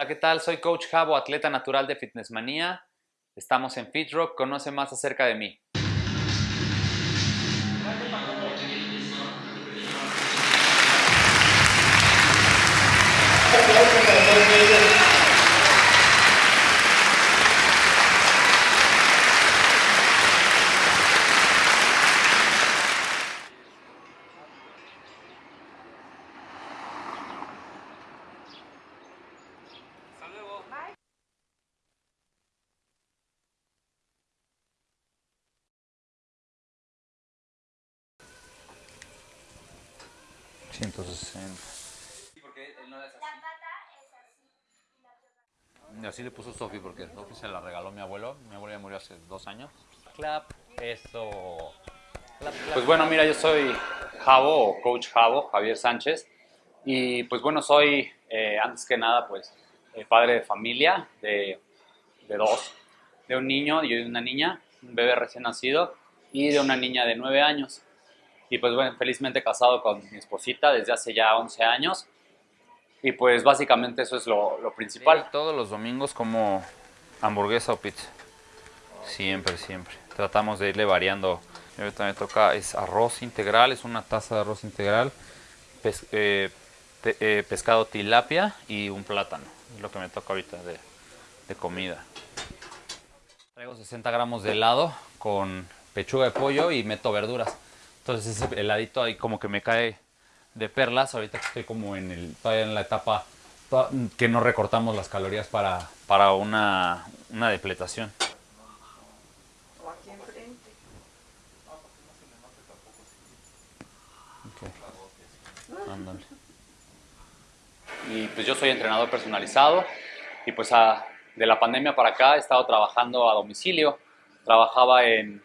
Hola, ¿qué tal? Soy Coach Javo, atleta natural de Fitness Manía. Estamos en FitRock. Conoce más acerca de mí. Y así le puso Sofi porque Sofi se la regaló mi abuelo. Mi abuelo ya murió hace dos años. Clap, eso. Pues bueno, mira, yo soy Javo, o Coach Javo, Javier Sánchez. Y pues bueno, soy eh, antes que nada pues eh, padre de familia de, de dos. De un niño y de una niña, un bebé recién nacido y de una niña de nueve años. Y pues bueno, felizmente casado con mi esposita desde hace ya 11 años. Y pues básicamente eso es lo, lo principal. todos los domingos como hamburguesa o pizza. Siempre, siempre. Tratamos de irle variando. Ahorita me toca, es arroz integral, es una taza de arroz integral, eh, eh, pescado tilapia y un plátano. Es lo que me toca ahorita de, de comida. Traigo 60 gramos de helado con pechuga de pollo y meto verduras. Entonces ese heladito ahí como que me cae de perlas. Ahorita que estoy como en el, todavía en la etapa que no recortamos las calorías para, para una, una depletación. O aquí enfrente. Okay. Ándale. Y pues yo soy entrenador personalizado y pues a, de la pandemia para acá he estado trabajando a domicilio. Trabajaba en,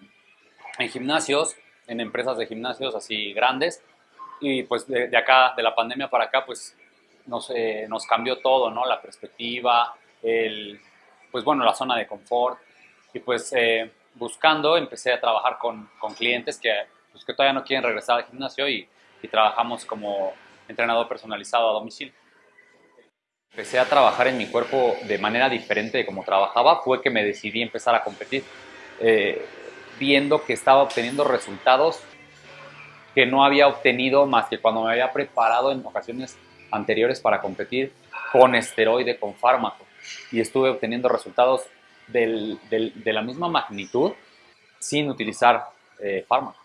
en gimnasios, en empresas de gimnasios así grandes y pues de, acá, de la pandemia para acá, pues nos, eh, nos cambió todo, ¿no? La perspectiva, el, pues bueno, la zona de confort. Y pues eh, buscando, empecé a trabajar con, con clientes que, pues, que todavía no quieren regresar al gimnasio y, y trabajamos como entrenador personalizado a domicilio. Empecé a trabajar en mi cuerpo de manera diferente de como trabajaba, fue que me decidí empezar a competir, eh, viendo que estaba obteniendo resultados que no había obtenido más que cuando me había preparado en ocasiones anteriores para competir con esteroide, con fármaco. Y estuve obteniendo resultados del, del, de la misma magnitud sin utilizar eh, fármaco.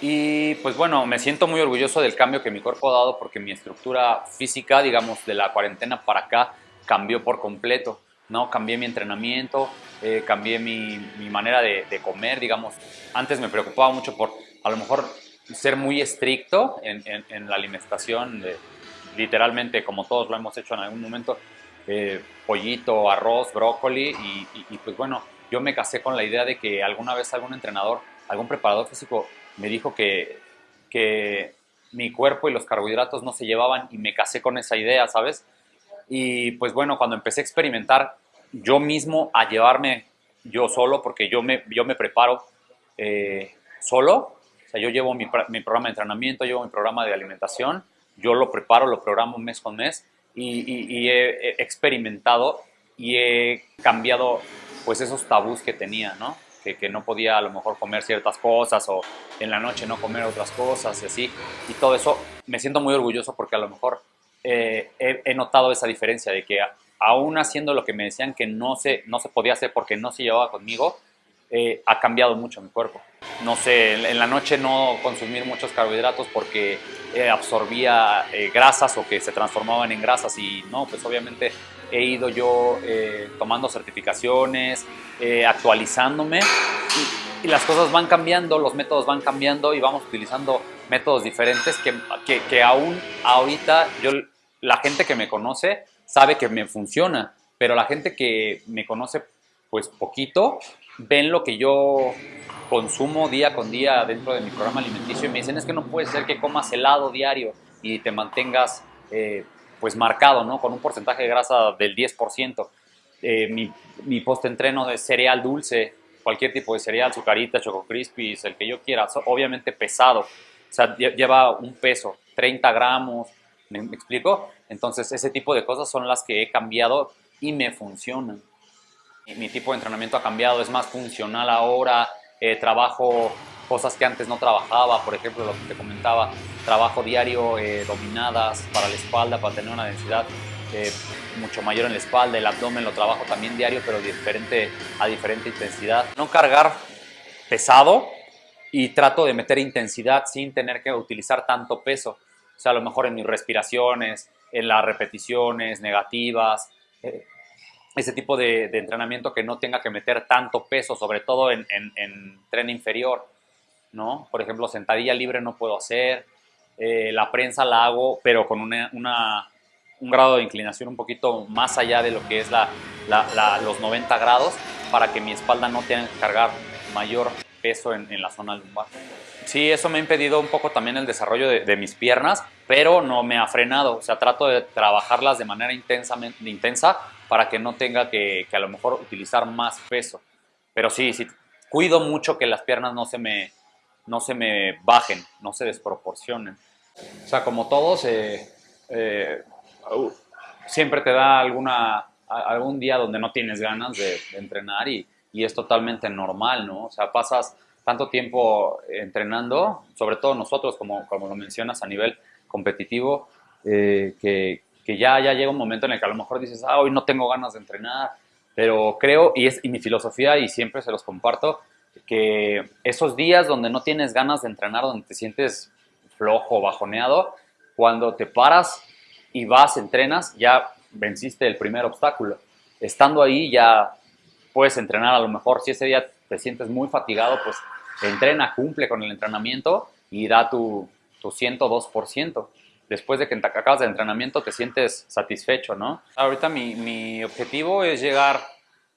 Y pues bueno, me siento muy orgulloso del cambio que mi cuerpo ha dado porque mi estructura física, digamos, de la cuarentena para acá, cambió por completo. ¿No? Cambié mi entrenamiento, eh, cambié mi, mi manera de, comer, digamos. Antes me preocupaba mucho por a lo mejor ser muy estricto en, en, la alimentación, literalmente como todos lo hemos hecho en algún momento, eh, pollito, arroz, brócoli y, y, y, pues bueno, yo me casé con la idea de que alguna vez algún entrenador, algún preparador físico me dijo que, que mi cuerpo y los carbohidratos no se llevaban y me casé con esa idea, ¿sabes? Y pues bueno, cuando empecé a experimentar yo mismo a llevarme yo solo, porque yo me, yo me preparo eh, solo, sea, yo llevo mi, mi, programa de entrenamiento, llevo mi programa de alimentación, yo lo preparo, lo programo mes con mes y, he, experimentado y he cambiado pues esos tabús que tenía, ¿no? Que, que, no podía a lo mejor comer ciertas cosas o en la noche no comer otras cosas y así. Y todo eso me siento muy orgulloso porque a lo mejor eh, he, notado esa diferencia de que aún haciendo lo que me decían que no se, no se podía hacer porque no se llevaba conmigo, eh, ha cambiado mucho mi cuerpo. No sé, en la noche no consumir muchos carbohidratos porque eh, absorbía eh, grasas o que se transformaban en grasas y no, pues obviamente he ido yo eh, tomando certificaciones, eh, actualizándome y, y, las cosas van cambiando, los métodos van cambiando y vamos utilizando métodos diferentes que, que, que aún ahorita yo, la gente que me conoce sabe que me funciona, pero la gente que me conoce pues poquito, ven lo que yo consumo día con día dentro de mi programa alimenticio y me dicen es que no puede ser que comas helado diario y te mantengas eh, pues marcado, ¿no? Con un porcentaje de grasa del 10%. Eh, mi, post-entreno de cereal dulce, cualquier tipo de cereal, sucarita, choco crispies, el que yo quiera, obviamente pesado. O sea, lleva un peso, 30 gramos, ¿me, explico? Entonces, ese tipo de cosas son las que he cambiado y me funcionan. Mi tipo de entrenamiento ha cambiado, es más funcional ahora, eh, trabajo cosas que antes no trabajaba, por ejemplo, lo que te comentaba, trabajo diario, eh, dominadas para la espalda, para tener una densidad eh, mucho mayor en la espalda, el abdomen lo trabajo también diario, pero diferente, a diferente intensidad. No cargar pesado y trato de meter intensidad sin tener que utilizar tanto peso. O sea, a lo mejor en mis respiraciones, en las repeticiones negativas, eh, ese tipo de, entrenamiento que no tenga que meter tanto peso, sobre todo en, en tren inferior. ¿no? Por ejemplo, sentadilla libre no puedo hacer, eh, la prensa la hago, pero con una, un grado de inclinación un poquito más allá de lo que es la, los 90 grados para que mi espalda no tenga que cargar mayor peso en, la zona lumbar. Sí, eso me ha impedido un poco también el desarrollo de, mis piernas, pero no me ha frenado. O sea, trato de trabajarlas de manera intensamente, intensa para que no tenga que, que a lo mejor utilizar más peso. Pero sí, sí, cuido mucho que las piernas no se me, no se me bajen, no se desproporcionen. O sea, como todos, eh, eh, siempre te da alguna, algún día donde no tienes ganas de, entrenar y, es totalmente normal, ¿no? O sea, pasas tanto tiempo entrenando, sobre todo nosotros, como, como lo mencionas a nivel competitivo, eh, que, ya, ya llega un momento en el que a lo mejor dices, ah, hoy no tengo ganas de entrenar, pero creo, y es y mi filosofía, y siempre se los comparto, que esos días donde no tienes ganas de entrenar, donde te sientes flojo, bajoneado, cuando te paras y vas, entrenas, ya venciste el primer obstáculo. Estando ahí ya puedes entrenar a lo mejor, si ese día te sientes muy fatigado, pues entrena, cumple con el entrenamiento y da tu, tu 102%. Después de que acabas de entrenamiento te sientes satisfecho, ¿no? Ahorita mi, mi objetivo es llegar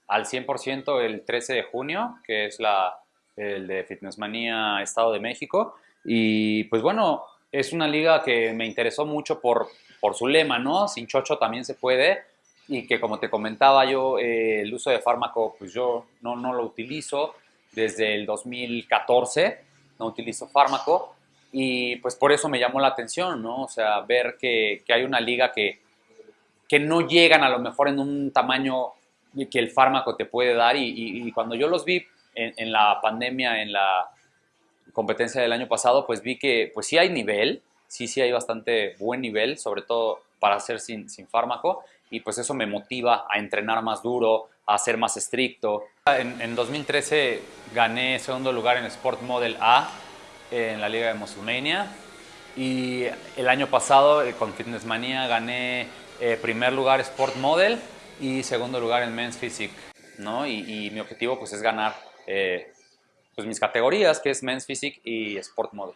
al 100% el 13 de junio, que es la, el de Fitnessmanía Estado de México. Y pues bueno, es una liga que me interesó mucho por, por su lema, ¿no? Sin chocho también se puede. Y que como te comentaba yo, eh, el uso de fármaco, pues yo no, no lo utilizo desde el 2014, no utilizo fármaco. Y pues por eso me llamó la atención, ¿no? O sea, ver que, que hay una liga que, que no llegan a lo mejor en un tamaño que el fármaco te puede dar y, cuando yo los vi en, la pandemia, en la competencia del año pasado, pues vi que pues sí hay nivel, sí, sí hay bastante buen nivel, sobre todo para hacer sin, sin fármaco y pues eso me motiva a entrenar más duro, a ser más estricto. En, en 2013 gané segundo lugar en Sport Model A en la Liga de Musculmania y el año pasado eh, con Fitness Manía gané eh, primer lugar Sport Model y segundo lugar en Men's Physique, ¿no? Y, mi objetivo pues es ganar eh, pues mis categorías, que es Men's Physique y Sport Model.